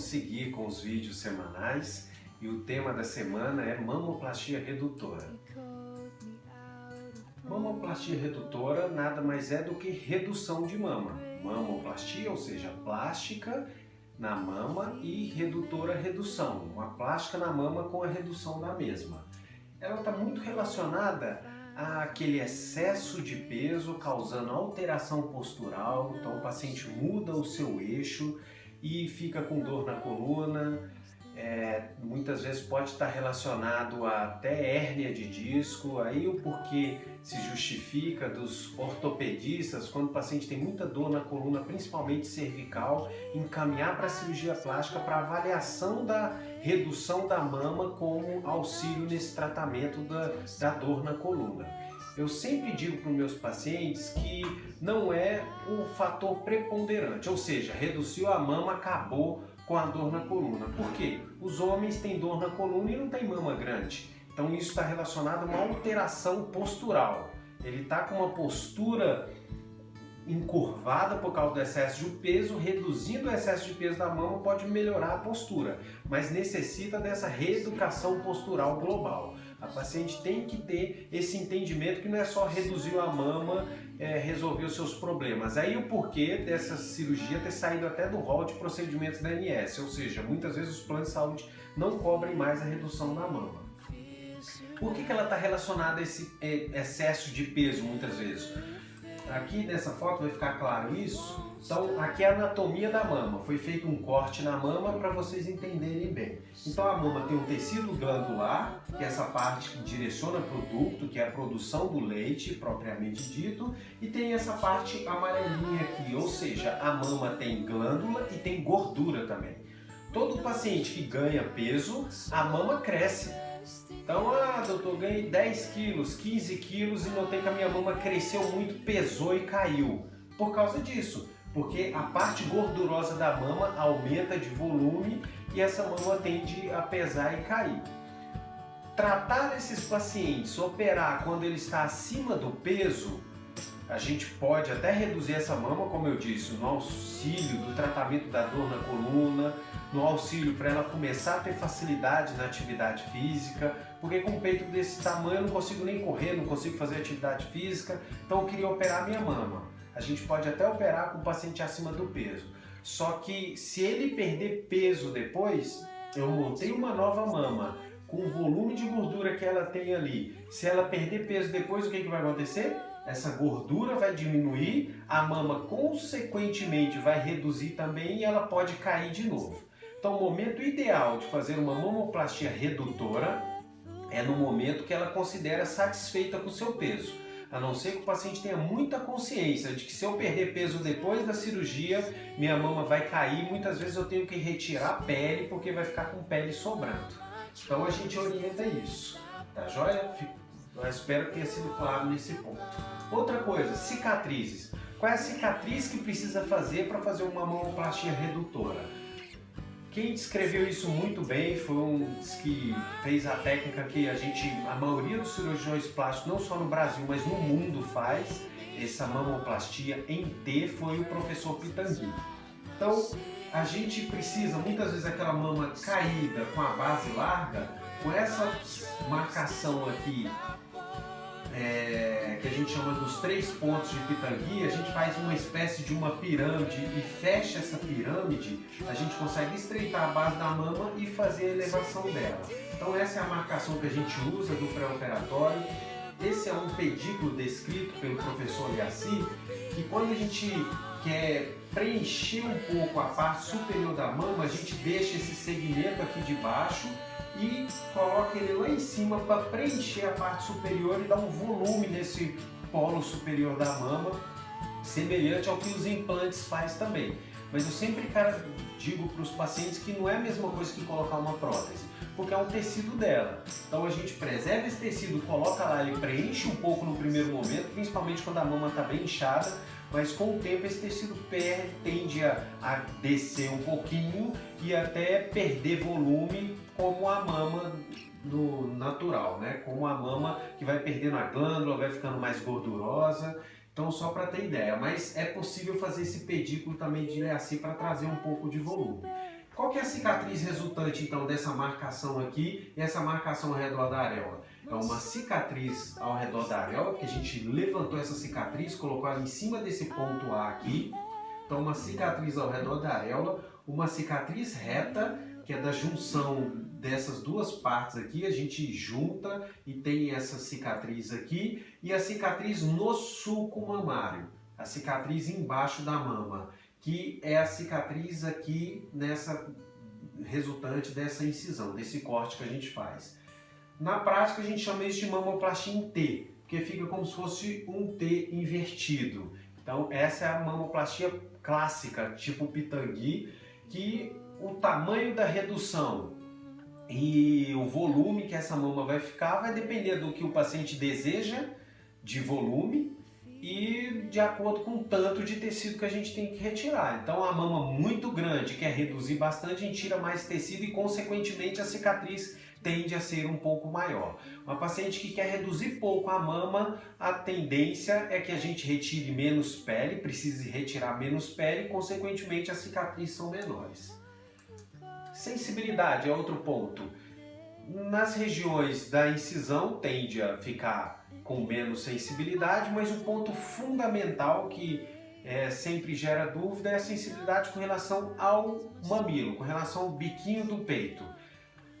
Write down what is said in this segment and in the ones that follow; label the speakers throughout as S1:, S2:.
S1: vamos seguir com os vídeos semanais e o tema da semana é mamoplastia redutora. Mamoplastia redutora nada mais é do que redução de mama. Mamoplastia, ou seja, plástica na mama e redutora redução, uma plástica na mama com a redução da mesma. Ela está muito relacionada àquele excesso de peso causando alteração postural, então o paciente muda o seu eixo e fica com dor na coluna, é, muitas vezes pode estar relacionado a até hérnia de disco, aí o porquê se justifica dos ortopedistas, quando o paciente tem muita dor na coluna, principalmente cervical, encaminhar para a cirurgia plástica para avaliação da redução da mama como auxílio nesse tratamento da, da dor na coluna. Eu sempre digo para os meus pacientes que não é o fator preponderante, ou seja, reduziu a mama, acabou com a dor na coluna. Por quê? Os homens têm dor na coluna e não tem mama grande. Então isso está relacionado a uma alteração postural. Ele está com uma postura encurvada por causa do excesso de peso, reduzindo o excesso de peso da mama pode melhorar a postura, mas necessita dessa reeducação postural global. A paciente tem que ter esse entendimento que não é só reduzir a mama, é, resolver os seus problemas. Aí o porquê dessa cirurgia ter saído até do rol de procedimentos da ANS, ou seja, muitas vezes os planos de saúde não cobrem mais a redução da mama. Por que, que ela está relacionada a esse é, excesso de peso muitas vezes? Aqui nessa foto vai ficar claro isso. Então aqui é a anatomia da mama. Foi feito um corte na mama para vocês entenderem bem. Então a mama tem um tecido glandular, que é essa parte que direciona para o ducto, que é a produção do leite propriamente dito, e tem essa parte amarelinha aqui, ou seja, a mama tem glândula e tem gordura também. Todo paciente que ganha peso, a mama cresce. Então, ah, doutor, ganhei 10 quilos, 15 quilos e notei que a minha mama cresceu muito, pesou e caiu. Por causa disso, porque a parte gordurosa da mama aumenta de volume e essa mama tende a pesar e cair. Tratar esses pacientes, operar quando ele está acima do peso, a gente pode até reduzir essa mama, como eu disse, no auxílio do tratamento da dor na coluna, no auxílio para ela começar a ter facilidade na atividade física, porque com um peito desse tamanho eu não consigo nem correr, não consigo fazer atividade física, então eu queria operar minha mama. A gente pode até operar com o paciente acima do peso. Só que se ele perder peso depois, eu montei uma nova mama com o volume de gordura que ela tem ali. Se ela perder peso depois, o que, que vai acontecer? Essa gordura vai diminuir, a mama consequentemente vai reduzir também e ela pode cair de novo. Então o momento ideal de fazer uma mamoplastia redutora é no momento que ela considera satisfeita com seu peso. A não ser que o paciente tenha muita consciência de que se eu perder peso depois da cirurgia, minha mama vai cair, muitas vezes eu tenho que retirar a pele porque vai ficar com pele sobrando. Então a gente orienta isso, tá joia? Eu espero que tenha sido claro nesse ponto. Outra coisa, cicatrizes. Qual é a cicatriz que precisa fazer para fazer uma mamoplastia redutora? Quem descreveu isso muito bem foi um que fez a técnica que a gente, a maioria dos cirurgiões plásticos, não só no Brasil, mas no mundo faz, essa mamoplastia em T, foi o professor Pitangui. Então, a gente precisa, muitas vezes, aquela mama caída com a base larga, com essa marcação aqui é, que a gente chama dos três pontos de Pitangui, a gente faz uma espécie de uma pirâmide e fecha essa pirâmide, a gente consegue estreitar a base da mama e fazer a elevação dela. Então essa é a marcação que a gente usa do pré-operatório. Esse é um pedículo descrito pelo professor Yassi, que quando a gente quer preencher um pouco a parte superior da mama, a gente deixa esse segmento aqui de baixo e coloca ele lá em cima para preencher a parte superior e dar um volume nesse polo superior da mama, semelhante ao que os implantes faz também. Mas eu sempre, cara, digo para os pacientes que não é a mesma coisa que colocar uma prótese, porque é um tecido dela. Então a gente preserva esse tecido, coloca lá, ele preenche um pouco no primeiro momento, principalmente quando a mama está bem inchada, mas com o tempo esse tecido perde, tende a, a descer um pouquinho e até perder volume como a mama do natural, né? Como a mama que vai perdendo a glândula, vai ficando mais gordurosa. Então, só para ter ideia, mas é possível fazer esse pedículo também de assim para trazer um pouco de volume. Qual que é a cicatriz resultante então dessa marcação aqui e essa marcação ao redor da areola? É uma cicatriz ao redor da areola, que a gente levantou essa cicatriz, colocou ela em cima desse ponto A aqui. Então uma cicatriz ao redor da areola, uma cicatriz reta, que é da junção dessas duas partes aqui, a gente junta e tem essa cicatriz aqui, e a cicatriz no sulco mamário, a cicatriz embaixo da mama que é a cicatriz aqui nessa resultante dessa incisão, desse corte que a gente faz. Na prática a gente chama isso de mamoplastia em T, porque fica como se fosse um T invertido. Então essa é a mamoplastia clássica, tipo pitangui, que o tamanho da redução e o volume que essa mama vai ficar vai depender do que o paciente deseja de volume e de acordo com o tanto de tecido que a gente tem que retirar. Então a mama muito grande quer reduzir bastante, a gente tira mais tecido e consequentemente a cicatriz tende a ser um pouco maior. Uma paciente que quer reduzir pouco a mama, a tendência é que a gente retire menos pele, precise retirar menos pele e consequentemente as cicatrizes são menores. Sensibilidade é outro ponto. Nas regiões da incisão tende a ficar com menos sensibilidade, mas o ponto fundamental que é, sempre gera dúvida é a sensibilidade com relação ao mamilo, com relação ao biquinho do peito.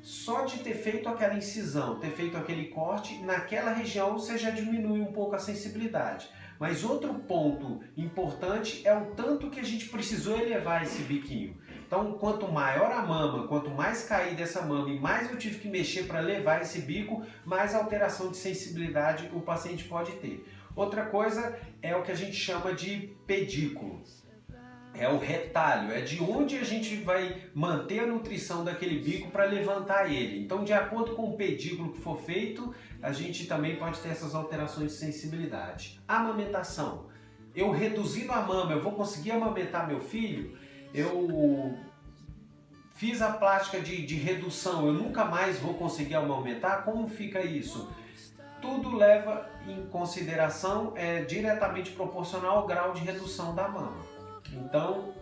S1: Só de ter feito aquela incisão, ter feito aquele corte, naquela região você já diminui um pouco a sensibilidade. Mas outro ponto importante é o tanto que a gente precisou elevar esse biquinho. Então, quanto maior a mama, quanto mais cair dessa mama e mais eu tive que mexer para levar esse bico, mais alteração de sensibilidade o paciente pode ter. Outra coisa é o que a gente chama de pedículo. É o retalho, é de onde a gente vai manter a nutrição daquele bico para levantar ele. Então, de acordo com o pedículo que for feito, a gente também pode ter essas alterações de sensibilidade. Amamentação. Eu reduzindo a mama, eu vou conseguir amamentar meu filho? Eu fiz a plástica de, de redução, eu nunca mais vou conseguir aumentar, como fica isso? Tudo leva em consideração, é diretamente proporcional ao grau de redução da mama. Então,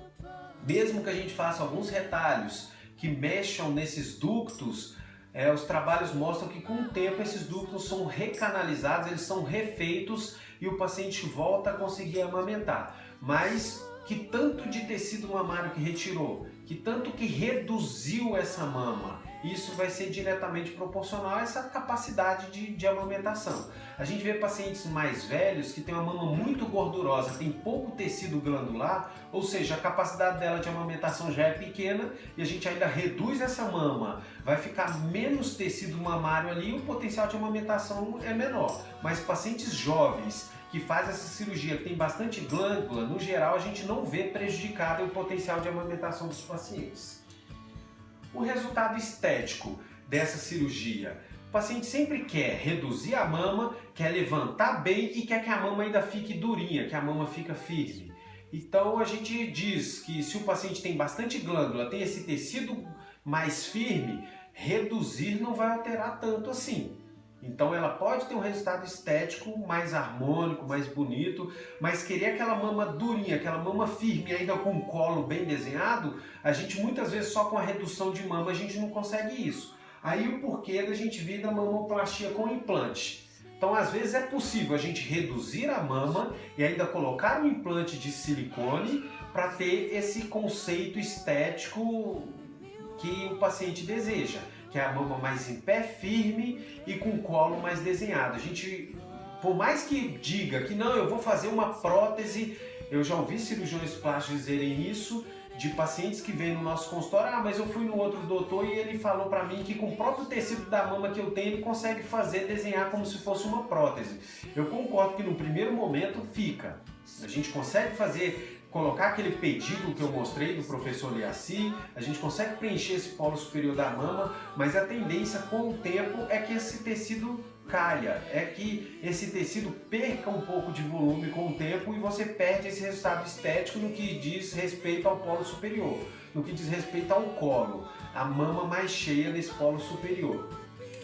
S1: mesmo que a gente faça alguns retalhos que mexam nesses ductos, é, os trabalhos mostram que com o tempo esses ductos são recanalizados, eles são refeitos e o paciente volta a conseguir amamentar. Mas que tanto de tecido mamário que retirou, que tanto que reduziu essa mama, isso vai ser diretamente proporcional a essa capacidade de, de amamentação. A gente vê pacientes mais velhos que têm uma mama muito gordurosa, tem pouco tecido glandular, ou seja, a capacidade dela de amamentação já é pequena e a gente ainda reduz essa mama, vai ficar menos tecido mamário ali e o potencial de amamentação é menor. Mas pacientes jovens que faz essa cirurgia, que tem bastante glândula, no geral a gente não vê prejudicado o potencial de amamentação dos pacientes. O resultado estético dessa cirurgia. O paciente sempre quer reduzir a mama, quer levantar bem e quer que a mama ainda fique durinha, que a mama fica firme. Então a gente diz que se o paciente tem bastante glândula, tem esse tecido mais firme, reduzir não vai alterar tanto assim. Então ela pode ter um resultado estético mais harmônico, mais bonito, mas querer aquela mama durinha, aquela mama firme, ainda com o colo bem desenhado, a gente muitas vezes só com a redução de mama a gente não consegue isso. Aí o porquê da gente vir da mamoplastia com implante. Então às vezes é possível a gente reduzir a mama e ainda colocar um implante de silicone para ter esse conceito estético que o paciente deseja que é a mama mais em pé, firme e com colo mais desenhado. A gente, por mais que diga que não, eu vou fazer uma prótese, eu já ouvi cirurgiões plásticos dizerem isso, de pacientes que vêm no nosso consultório, ah, mas eu fui no outro doutor e ele falou para mim que com o próprio tecido da mama que eu tenho, ele consegue fazer, desenhar como se fosse uma prótese. Eu concordo que no primeiro momento fica. A gente consegue fazer colocar aquele pedículo que eu mostrei do professor Liaci, a gente consegue preencher esse polo superior da mama, mas a tendência com o tempo é que esse tecido caia, é que esse tecido perca um pouco de volume com o tempo e você perde esse resultado estético no que diz respeito ao polo superior, no que diz respeito ao colo, a mama mais cheia nesse polo superior.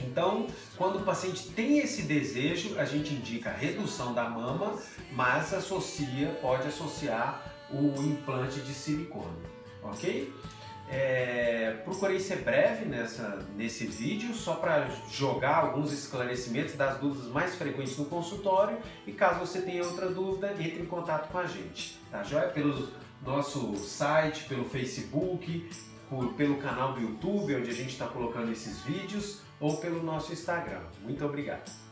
S1: Então, quando o paciente tem esse desejo, a gente indica redução da mama, mas associa, pode associar o implante de silicone, ok? É, procurei ser breve nessa, nesse vídeo, só para jogar alguns esclarecimentos das dúvidas mais frequentes no consultório e caso você tenha outra dúvida, entre em contato com a gente, tá joia? Pelo nosso site, pelo Facebook, por, pelo canal do YouTube, onde a gente está colocando esses vídeos, ou pelo nosso Instagram. Muito obrigado!